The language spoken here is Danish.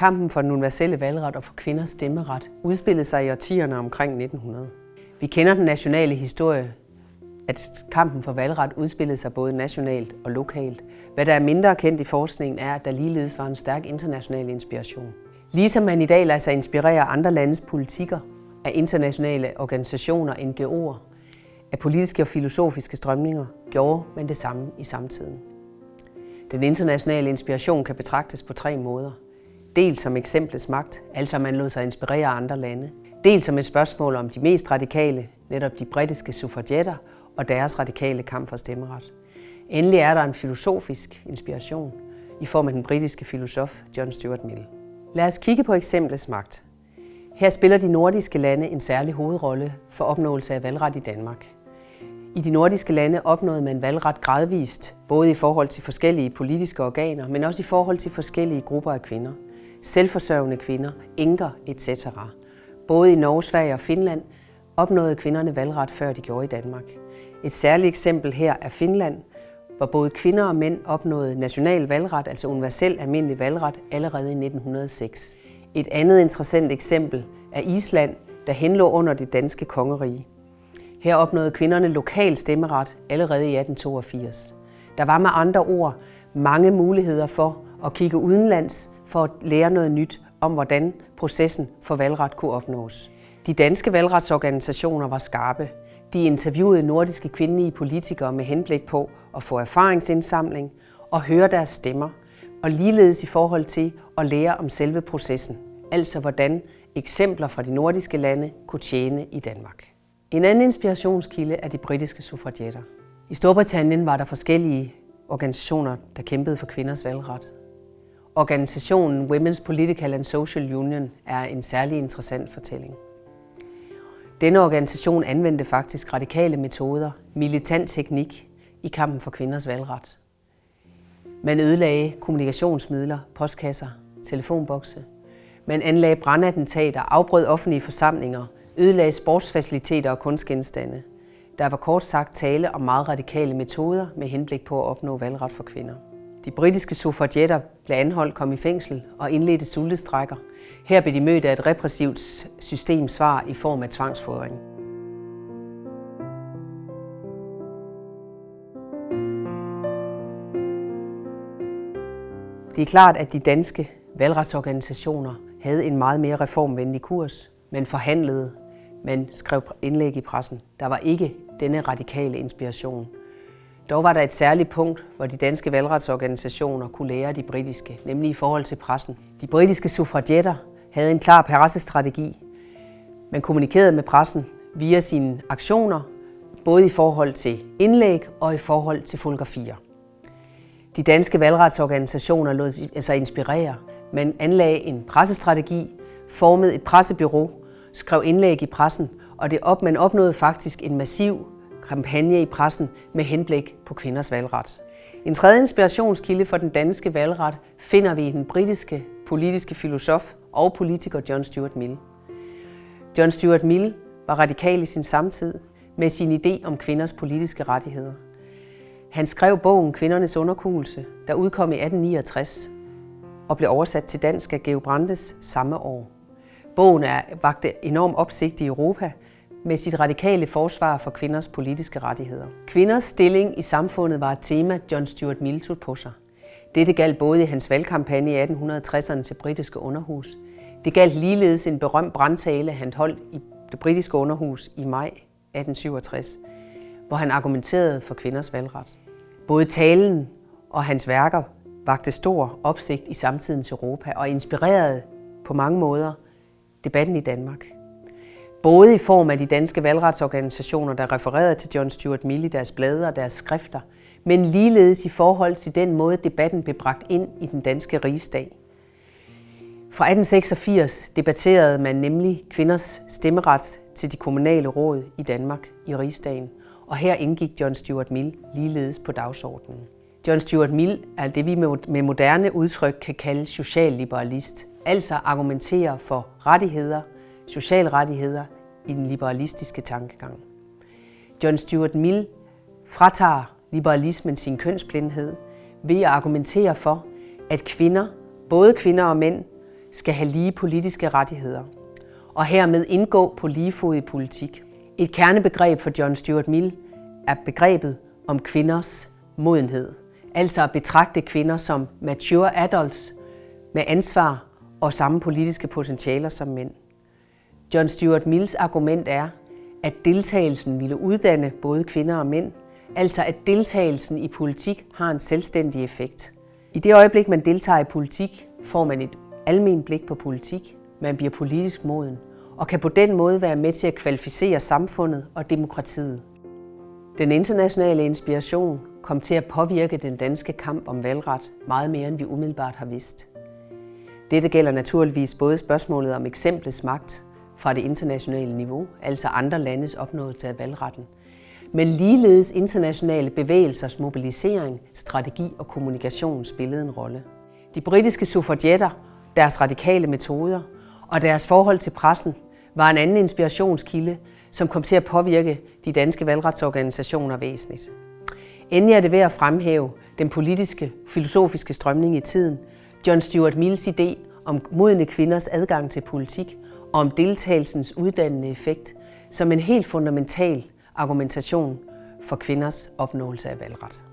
Kampen for den universelle valgret og for kvinders stemmeret udspillede sig i årtierne omkring 1900. Vi kender den nationale historie, at kampen for valgret udspillede sig både nationalt og lokalt. Hvad der er mindre kendt i forskningen er, at der ligeledes var en stærk international inspiration. Ligesom man i dag lader sig inspirere andre landes politikker, af internationale organisationer, NGO'er, af politiske og filosofiske strømninger, gjorde man det samme i samtiden. Den internationale inspiration kan betragtes på tre måder. Dels som eksemplets magt, altså man lod sig inspirere af andre lande. Dels som et spørgsmål om de mest radikale, netop de britiske suffragetter og deres radikale kamp for stemmeret. Endelig er der en filosofisk inspiration i form af den britiske filosof John Stuart Mill. Lad os kigge på eksemplets magt. Her spiller de nordiske lande en særlig hovedrolle for opnåelse af valgret i Danmark. I de nordiske lande opnåede man valgret gradvist, både i forhold til forskellige politiske organer, men også i forhold til forskellige grupper af kvinder. Selvforsørgende kvinder, enker etc. Både i Norge, Sverige og Finland opnåede kvinderne valgret, før de gjorde i Danmark. Et særligt eksempel her er Finland, hvor både kvinder og mænd opnåede national valgret, altså universel almindelig valgret, allerede i 1906. Et andet interessant eksempel er Island, der henlå under det danske kongerige. Her opnåede kvinderne lokal stemmeret allerede i 1882. Der var med andre ord mange muligheder for at kigge udenlands for at lære noget nyt om, hvordan processen for valgret kunne opnås. De danske valgretsorganisationer var skarpe. De interviewede nordiske kvindelige politikere med henblik på at få erfaringsindsamling og høre deres stemmer, og ligeledes i forhold til at lære om selve processen, altså hvordan eksempler fra de nordiske lande kunne tjene i Danmark. En anden inspirationskilde er de britiske suffragetter. I Storbritannien var der forskellige organisationer, der kæmpede for kvinders valgret. Organisationen Women's Political and Social Union er en særlig interessant fortælling. Denne organisation anvendte faktisk radikale metoder, militant teknik i kampen for kvinders valgret. Man ødelagde kommunikationsmidler, postkasser, telefonbokse. Man anlagde brandattentater, afbrød offentlige forsamlinger, ødelagde sportsfaciliteter og kunstgenstande. Der var kort sagt tale om meget radikale metoder med henblik på at opnå valgret for kvinder. De britiske suffragetter blev anholdt, kom i fængsel og indledte sultestrækker. Her blev de mødt af et repressivt systemsvar i form af tvangsfodring. Det er klart, at de danske valgretsorganisationer havde en meget mere reformvenlig kurs. Man forhandlede, man skrev indlæg i pressen. Der var ikke denne radikale inspiration. Dog var der et særligt punkt, hvor de danske valgretsorganisationer kunne lære de britiske, nemlig i forhold til pressen. De britiske suffragetter havde en klar pressestrategi. Man kommunikerede med pressen via sine aktioner, både i forhold til indlæg og i forhold til fotografier. De danske valgretsorganisationer lod sig altså inspirere. Man anlagde en pressestrategi, formede et pressebyrå, skrev indlæg i pressen, og det op, man opnåede faktisk en massiv kampagne i pressen med henblik på kvinders valgret. En tredje inspirationskilde for den danske valgret finder vi i den britiske politiske filosof og politiker John Stuart Mill. John Stuart Mill var radikal i sin samtid med sin idé om kvinders politiske rettigheder. Han skrev bogen Kvindernes underkugelse, der udkom i 1869 og blev oversat til dansk af Georg Brandes samme år. Bogen er vagte enorm opsigt i Europa med sit radikale forsvar for kvinders politiske rettigheder. Kvinders stilling i samfundet var et tema, John Stuart Mill tog på sig. Dette galt både i hans valgkampagne i 1860'erne til britiske underhus. Det galt ligeledes en berømt brandtale, han holdt i det britiske underhus i maj 1867, hvor han argumenterede for kvinders valgret. Både talen og hans værker vagte stor opsigt i samtidens Europa og inspirerede på mange måder debatten i Danmark. Både i form af de danske valgretsorganisationer, der refererede til John Stuart Mill i deres blade og deres skrifter, men ligeledes i forhold til den måde, debatten blev bragt ind i den danske rigsdag. Fra 1886 debatterede man nemlig kvinders stemmeret til de kommunale råd i Danmark i rigsdagen, og her indgik John Stuart Mill ligeledes på dagsordenen. John Stuart Mill er det, vi med moderne udtryk kan kalde socialliberalist, altså argumenterer for rettigheder, socialrettigheder i den liberalistiske tankegang. John Stuart Mill fratager liberalismen sin kønsblindhed ved at argumentere for, at kvinder, både kvinder og mænd, skal have lige politiske rettigheder, og hermed indgå på lige fod i politik. Et kernebegreb for John Stuart Mill er begrebet om kvinders modenhed, altså at betragte kvinder som mature adults med ansvar og samme politiske potentialer som mænd. John Stuart Mills argument er, at deltagelsen ville uddanne både kvinder og mænd, altså at deltagelsen i politik har en selvstændig effekt. I det øjeblik, man deltager i politik, får man et almen blik på politik, man bliver politisk moden, og kan på den måde være med til at kvalificere samfundet og demokratiet. Den internationale inspiration kom til at påvirke den danske kamp om valgret meget mere, end vi umiddelbart har vidst. Dette gælder naturligvis både spørgsmålet om eksemplets magt fra det internationale niveau, altså andre landes opnåelse af valgretten, men ligeledes internationale bevægelsers mobilisering, strategi og kommunikation spillede en rolle. De britiske suffragetter, deres radikale metoder og deres forhold til pressen var en anden inspirationskilde, som kom til at påvirke de danske valgretsorganisationer væsentligt. Endelig er det ved at fremhæve den politiske, filosofiske strømning i tiden, John Stuart Mills idé om modne kvinders adgang til politik og om deltagelsens uddannende effekt som en helt fundamental argumentation for kvinders opnåelse af valgret.